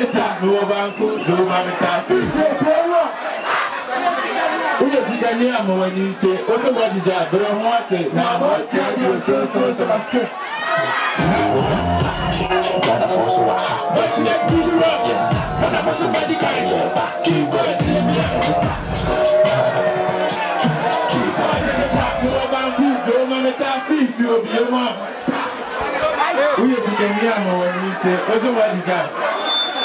you go forward. Ghana for to wa ha, boys let's be you up. Mo na mo se mo di gan. Kí boy bẹ́ẹ̀ ta ni wọ́n bá ń kó lówó máa mi ta. Wúyẹ̀ ti ga ní àmọ́ wọn ní ṣe, ó tó wọ́n dìjà àbẹ̀rẹ̀ wọn ṣe, na àmọ́ tí a di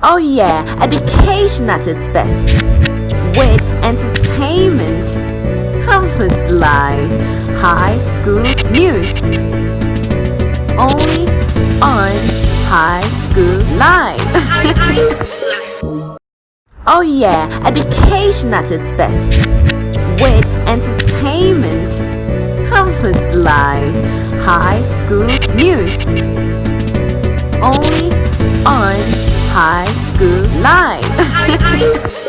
Oh yeah, education at its best. With entertainment, campus life, high school news. Only on High School Live. oh yeah, education at its best. With entertainment, campus life, high school news. Only on High School Live.